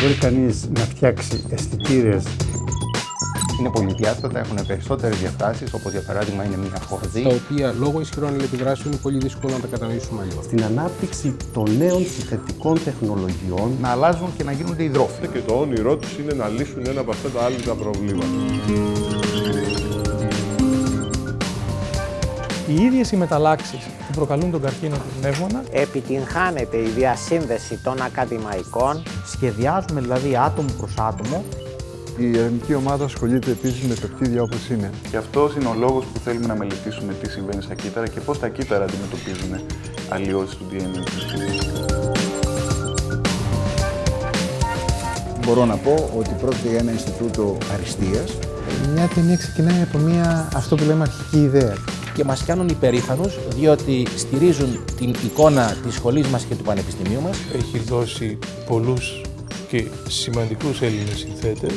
Μπορεί κανείς να φτιάξει αισθητήρες είναι πολυδιάστατα, έχουν περισσότερες διαστάσεις, όπως για παράδειγμα είναι μια χορδή. Τα οποία λόγω ισχυρών αλληλεπιδράσεων είναι πολύ δύσκολο να τα κατανοήσουμε αλλιώς. Στην ανάπτυξη των νέων συνθετικών τεχνολογιών να αλλάζουν και να γίνονται υδρόφιλοι. Και το όνειρό τους είναι να λύσουν ένα από αυτά τα άλλα προβλήματα. Οι ίδιες οι μεταλλάξεις που προκαλούν τον καρκίνο του πνεύμονα επιτυγχάνεται η διασύνδεση των ακαδημαϊκών. Σχεδιάζουμε δηλαδή άτομο προς άτομο η ερευνητική ομάδα ασχολείται επίσης με πεπτίδια όπως είναι. Και αυτό είναι ο λόγος που θέλουμε να μελετήσουμε τι συμβαίνει στα κύτταρα και πώς τα κύτταρα αντιμετωπίζουν αλλοιώσει του DNA. Μπορώ να πω ότι πρόκειται για ένα Ινστιτούτο Αριστείας. Μια ταινία ξεκινάει από μια, αυτό που λέμε, αρχική ιδέα. Και μας κάνουν υπερήφανους, διότι στηρίζουν την εικόνα της σχολής μας και του πανεπιστημίου μας. Έχει δώσει πολλούς και σημαντικούς Έλληνες συνθέτες.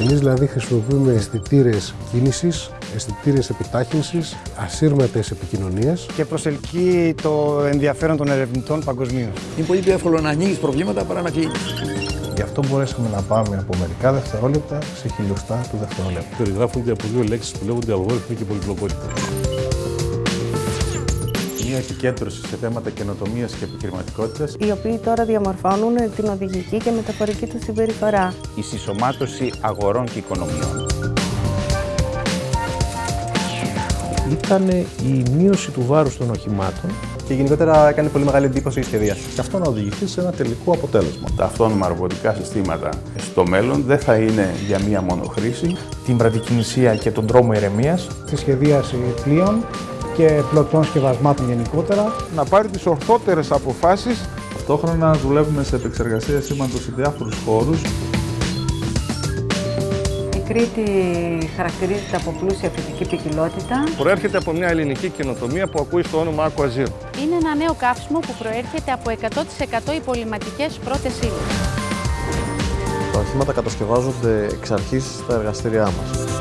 Εμείς δηλαδή χρησιμοποιούμε αισθητήρες κίνησης, αισθητήρες επιτάχυνσης, ασύρματες επικοινωνίες. Και προσελκύει το ενδιαφέρον των ερευνητών παγκοσμίως. Είναι πολύ πιο εύκολο να ανοίγεις προβλήματα παρά να κλείνεις. Γι' αυτό μπορέσαμε να πάμε από μερικά δευτερόλεπτα σε χιλιοστά του δευτερόλεπτου. Περιγράφονται από δύο λέξεις που λέγονται αλγόριθμοι και πολυπλοκότητα μια επικέντρωση σε θέματα καινοτομίας και επιχειρηματικότητας, οι οποίοι τώρα διαμορφώνουν την οδηγική και μεταφορική τους συμπεριφορά. Η συσσωμάτωση αγορών και οικονομιών. Ήταν η μείωση του βάρους των οχημάτων και γενικότερα έκανε πολύ μεγάλη εντύπωση η σχεδία. Και αυτό να οδηγηθεί σε ένα τελικό αποτέλεσμα. Τα αυτόνομα ρομποτικά συστήματα στο μέλλον δεν θα είναι για μία μόνο χρήση. Την πρατικινησία και τον τρόμο ηρεμίας. Τη σχεδίαση πλοίων και πλωτών σκευασμάτων γενικότερα. Να πάρει τις ορθότερες αποφάσεις. Ταυτόχρονα δουλεύουμε σε επεξεργασία σήμαντος σε διάφορους χώρους. Η Κρήτη χαρακτηρίζεται από πλούσια φυσική ποικιλότητα. Προέρχεται από μια ελληνική καινοτομία που ακούει στο όνομα Aquazir. Είναι ένα νέο καύσιμο που προέρχεται από 100% υπολοιματικές πρώτες ύλες. Τα οχήματα κατασκευάζονται εξ αρχής στα εργαστήριά μας.